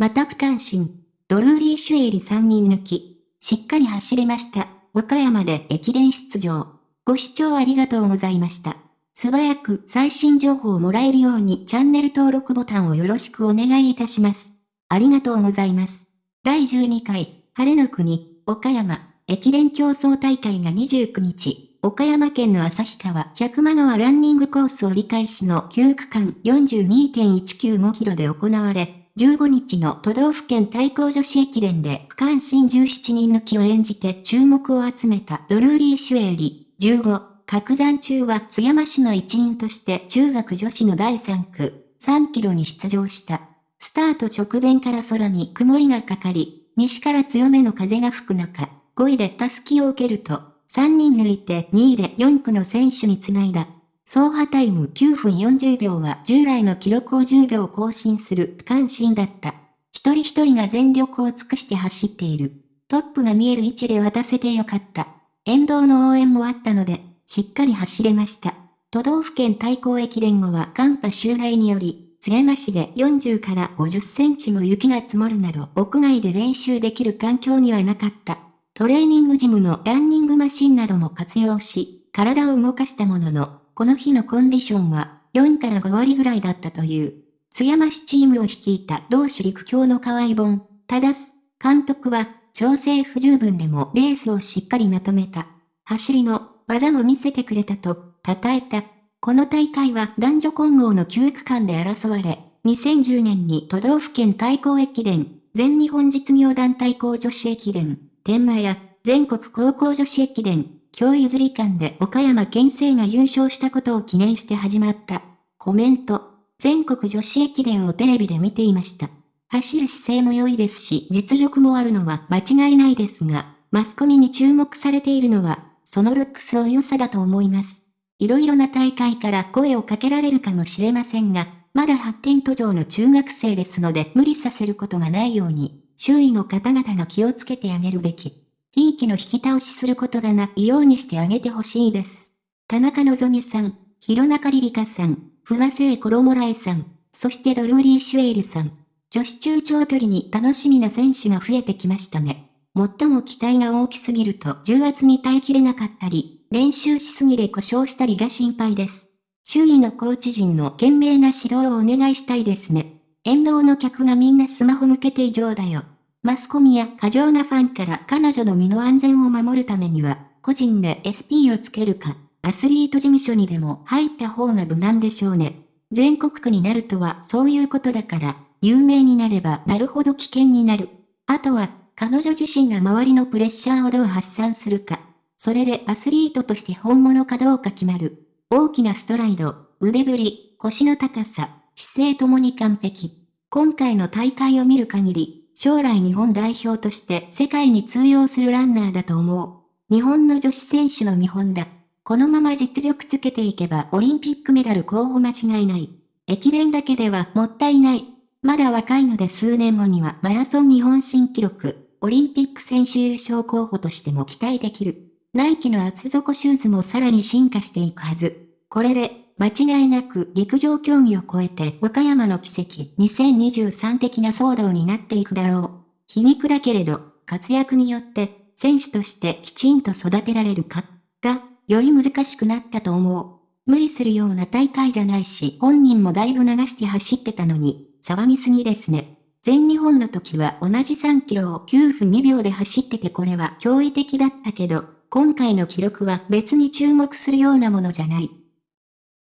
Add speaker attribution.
Speaker 1: また区間新。ドルーリー・シュエリ3人抜き。しっかり走れました。岡山で駅伝出場。ご視聴ありがとうございました。素早く最新情報をもらえるようにチャンネル登録ボタンをよろしくお願いいたします。ありがとうございます。第12回、晴れの国、岡山、駅伝競争大会が29日、岡山県の旭川百間川ランニングコース折り返しの9区間42.195キロで行われ、15日の都道府県対抗女子駅伝で区間新17人抜きを演じて注目を集めたドルーリー・シュエーリ、15、角山中は津山市の一員として中学女子の第3区、3キロに出場した。スタート直前から空に曇りがかかり、西から強めの風が吹く中、5位でタスキを受けると、3人抜いて2位で4区の選手につないだ。走破タイム9分40秒は従来の記録を10秒更新する区間新だった。一人一人が全力を尽くして走っている。トップが見える位置で渡せてよかった。沿道の応援もあったので、しっかり走れました。都道府県対抗駅伝後は寒波襲来により、津山市で40から50センチも雪が積もるなど屋外で練習できる環境にはなかった。トレーニングジムのランニングマシンなども活用し、体を動かしたものの、この日のコンディションは4から5割ぐらいだったという。津山市チームを率いた同志陸橋の河合本、ただす、監督は、調整不十分でもレースをしっかりまとめた。走りの技も見せてくれたと、称えた。この大会は男女混合の9区間で争われ、2010年に都道府県対抗駅伝、全日本実業団対抗女子駅伝、天満や全国高校女子駅伝、今日譲り館で岡山県政が優勝したことを記念して始まった。コメント。全国女子駅伝をテレビで見ていました。走る姿勢も良いですし、実力もあるのは間違いないですが、マスコミに注目されているのは、そのルックスの良さだと思います。いろいろな大会から声をかけられるかもしれませんが、まだ発展途上の中学生ですので無理させることがないように、周囲の方々が気をつけてあげるべき。ひいきの引き倒しすることがないようにしてあげてほしいです。田中希さん、弘中リリカさん、不破聖衣来さん、そしてドルーリー・シュエールさん。女子中長距離に楽しみな選手が増えてきましたね。最も期待が大きすぎると重圧に耐えきれなかったり、練習しすぎで故障したりが心配です。周囲のコーチ陣の懸命な指導をお願いしたいですね。沿道の客がみんなスマホ向けて異常だよ。マスコミや過剰なファンから彼女の身の安全を守るためには、個人で SP をつけるか、アスリート事務所にでも入った方が無難でしょうね。全国区になるとはそういうことだから、有名になればなるほど危険になる。あとは、彼女自身が周りのプレッシャーをどう発散するか。それでアスリートとして本物かどうか決まる。大きなストライド、腕振り、腰の高さ、姿勢ともに完璧。今回の大会を見る限り、将来日本代表として世界に通用するランナーだと思う。日本の女子選手の見本だ。このまま実力つけていけばオリンピックメダル候補間違いない。駅伝だけではもったいない。まだ若いので数年後にはマラソン日本新記録、オリンピック選手優勝候補としても期待できる。ナイキの厚底シューズもさらに進化していくはず。これで間違いなく陸上競技を超えて岡山の奇跡2023的な騒動になっていくだろう。皮肉だけれど、活躍によって選手としてきちんと育てられるかが、より難しくなったと思う。無理するような大会じゃないし、本人もだいぶ流して走ってたのに、騒ぎすぎですね。全日本の時は同じ3キロを9分2秒で走っててこれは驚異的だったけど、今回の記録は別に注目するようなものじゃない。